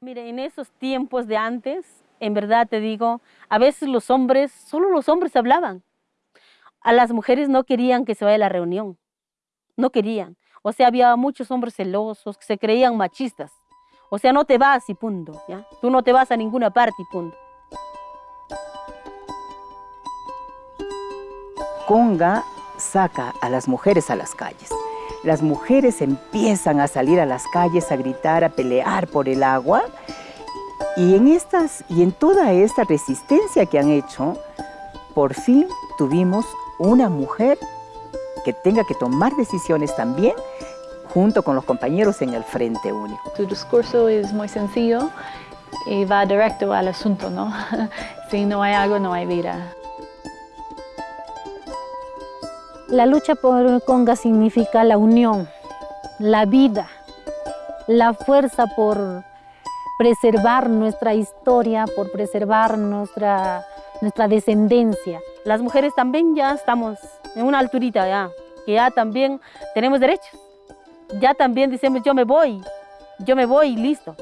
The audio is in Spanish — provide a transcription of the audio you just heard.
Mire, en esos tiempos de antes, en verdad te digo, a veces los hombres, solo los hombres hablaban. A las mujeres no querían que se vaya a la reunión, no querían. O sea, había muchos hombres celosos que se creían machistas. O sea, no te vas y punto. Tú no te vas a ninguna parte y punto. Conga saca a las mujeres a las calles. Las mujeres empiezan a salir a las calles a gritar, a pelear por el agua. Y en, estas, y en toda esta resistencia que han hecho, por fin tuvimos una mujer que tenga que tomar decisiones también junto con los compañeros en el Frente Único. Su discurso es muy sencillo y va directo al asunto, ¿no? si no hay agua, no hay vida. La lucha por el Conga significa la unión, la vida, la fuerza por preservar nuestra historia, por preservar nuestra, nuestra descendencia. Las mujeres también ya estamos en una alturita ya, que ya también tenemos derechos. Ya también decimos yo me voy, yo me voy y listo.